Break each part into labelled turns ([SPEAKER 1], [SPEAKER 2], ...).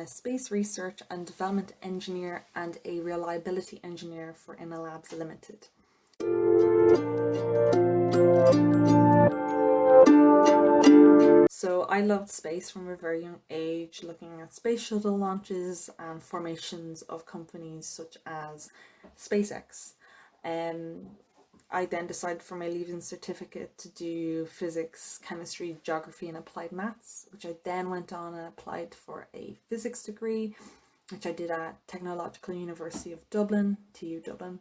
[SPEAKER 1] a Space Research and Development Engineer and a Reliability Engineer for Innalabs Limited. So I loved space from a very young age, looking at space shuttle launches and formations of companies such as SpaceX. Um, I then decided for my leaving certificate to do physics, chemistry, geography and applied maths, which I then went on and applied for a physics degree, which I did at Technological University of Dublin, TU Dublin.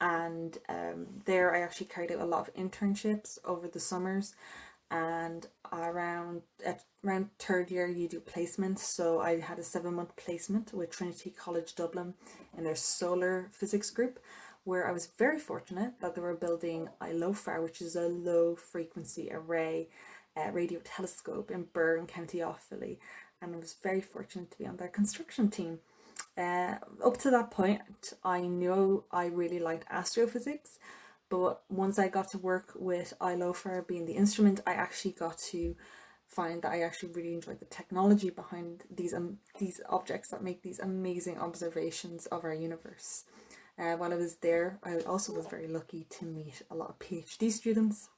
[SPEAKER 1] And um, there I actually carried out a lot of internships over the summers and around at around third year you do placements so I had a seven month placement with Trinity College Dublin in their solar physics group where I was very fortunate that they were building ILOFAR, which is a low frequency array uh, radio telescope in Birr, County Offaly, and I was very fortunate to be on their construction team. Uh, up to that point, I knew I really liked astrophysics, but once I got to work with ILOFAR being the instrument, I actually got to find that I actually really enjoyed the technology behind these um, these objects that make these amazing observations of our universe. Uh, while I was there, I also was very lucky to meet a lot of PhD students.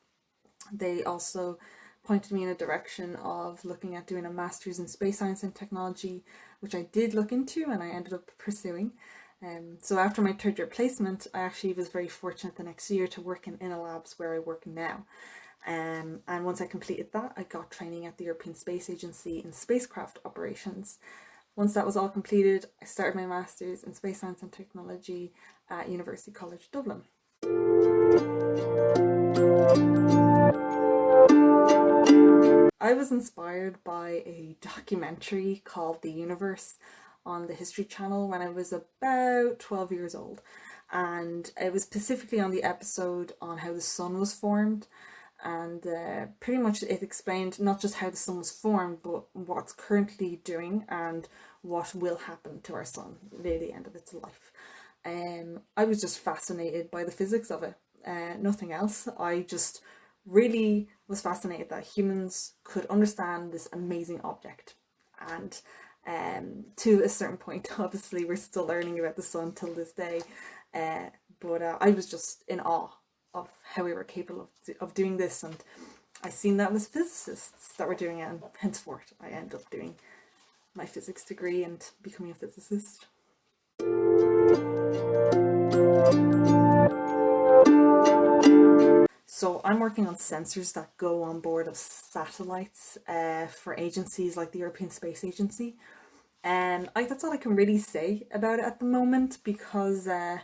[SPEAKER 1] They also pointed me in a direction of looking at doing a master's in space science and technology, which I did look into and I ended up pursuing. Um, so after my third year placement, I actually was very fortunate the next year to work in Innalabs where I work now. Um, and once I completed that, I got training at the European Space Agency in spacecraft operations. Once that was all completed, I started my Masters in Space Science and Technology at University College Dublin. I was inspired by a documentary called The Universe on the History Channel when I was about 12 years old and it was specifically on the episode on how the sun was formed and uh, pretty much it explained not just how the sun was formed but what's currently doing and what will happen to our sun near the end of its life. Um, I was just fascinated by the physics of it, uh, nothing else. I just really was fascinated that humans could understand this amazing object and um, to a certain point obviously we're still learning about the sun till this day uh, but uh, I was just in awe of how we were capable of, of doing this and I seen that with physicists that were doing it and henceforth I ended up doing my physics degree and becoming a physicist. So I'm working on sensors that go on board of satellites uh, for agencies like the European Space Agency. And I, that's all I can really say about it at the moment because uh,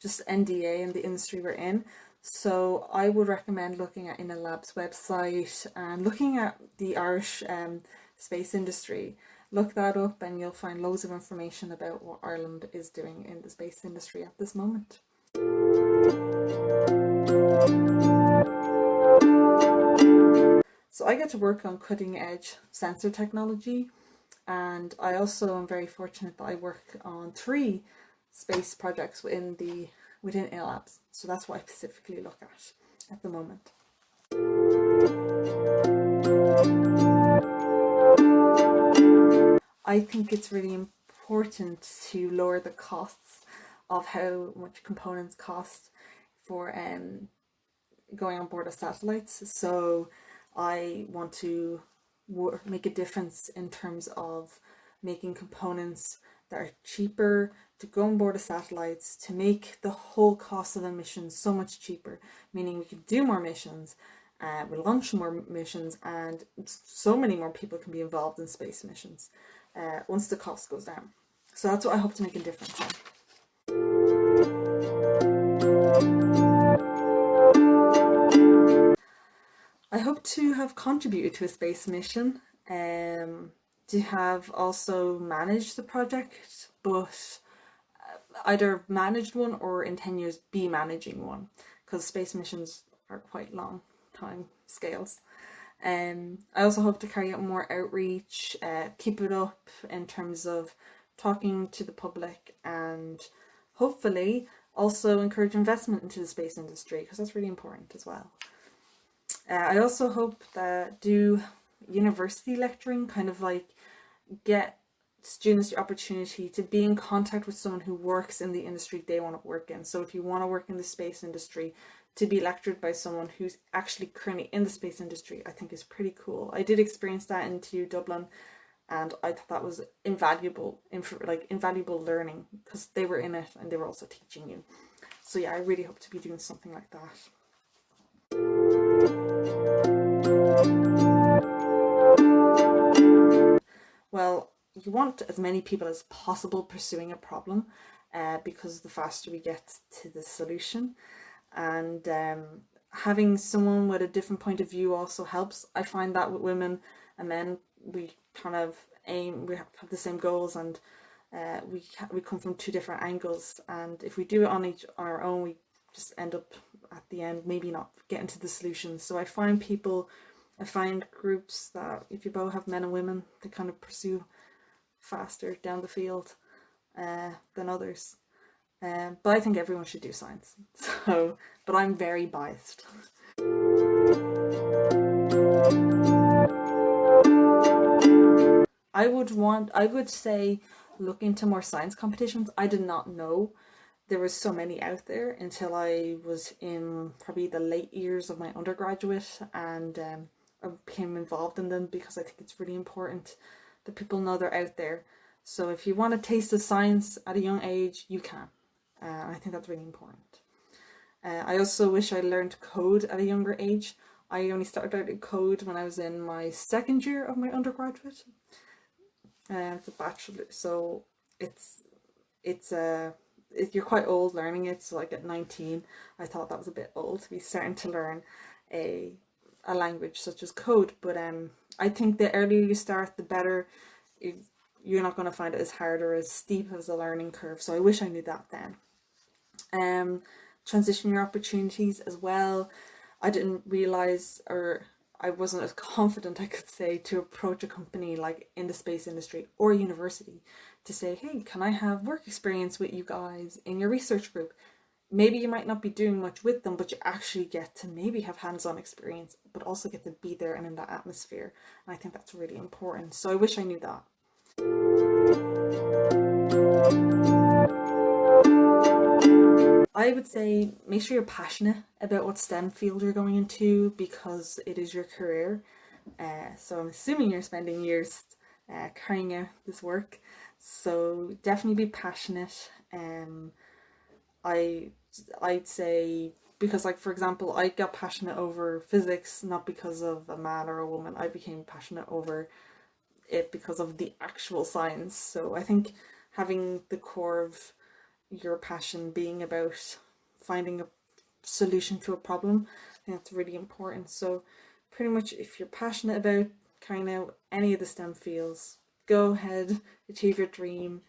[SPEAKER 1] just NDA and the industry we're in. So I would recommend looking at Innalabs' website and looking at the Irish um, space industry. Look that up and you'll find loads of information about what Ireland is doing in the space industry at this moment. So I get to work on cutting edge sensor technology and I also am very fortunate that I work on three space projects within the within Innalabs. So that's what I specifically look at at the moment. I think it's really important to lower the costs of how much components cost for um, going on board of satellites. So I want to make a difference in terms of making components that are cheaper to go on board of satellites to make the whole cost of a mission so much cheaper, meaning we can do more missions, uh, we launch more missions and so many more people can be involved in space missions uh, once the cost goes down. So that's what I hope to make a difference on. I hope to have contributed to a space mission, um, to have also managed the project, but uh, either managed one or in 10 years be managing one, because space missions are quite long time scales. Um, I also hope to carry out more outreach, uh, keep it up in terms of talking to the public and hopefully also encourage investment into the space industry because that's really important as well. Uh, I also hope that do university lecturing, kind of like get students the opportunity to be in contact with someone who works in the industry they want to work in. So if you want to work in the space industry, to be lectured by someone who's actually currently in the space industry, I think is pretty cool. I did experience that in TU Dublin and I thought that was invaluable, like invaluable learning because they were in it and they were also teaching you. So yeah, I really hope to be doing something like that. Well, you want as many people as possible pursuing a problem uh, because the faster we get to the solution and um, having someone with a different point of view also helps. I find that with women and men we kind of aim, we have the same goals and uh, we we come from two different angles and if we do it on each on our own we just end up at the end maybe not getting to the solution. So I find people, I find groups that if you both have men and women, they kind of pursue faster down the field uh, than others. Um, but I think everyone should do science. So, but I'm very biased. I would want, I would say look into more science competitions. I did not know there was so many out there until I was in probably the late years of my undergraduate and um, I became involved in them because I think it's really important that people know they're out there. So if you want to taste the science at a young age, you can. Uh, I think that's really important. Uh, I also wish I learned code at a younger age. I only started out in code when I was in my second year of my undergraduate. Uh, a bachelor, so it's it's a if you're quite old learning it. So like at 19, I thought that was a bit old to be starting to learn a a language such as code. But um, I think the earlier you start, the better. You're not going to find it as hard or as steep as a learning curve. So I wish I knew that then um, transition your opportunities as well. I didn't realize or I wasn't as confident I could say to approach a company like in the space industry or university to say, hey, can I have work experience with you guys in your research group? Maybe you might not be doing much with them, but you actually get to maybe have hands-on experience, but also get to be there and in that atmosphere. And I think that's really important. So I wish I knew that. I would say make sure you're passionate about what STEM field you're going into because it is your career. Uh, so I'm assuming you're spending years uh, carrying out this work. So definitely be passionate. Um, I I'd say because like for example I got passionate over physics not because of a man or a woman. I became passionate over it because of the actual science. So I think having the core of your passion being about finding a solution to a problem. I think that's really important. So pretty much if you're passionate about carrying out any of the STEM fields, go ahead, achieve your dream.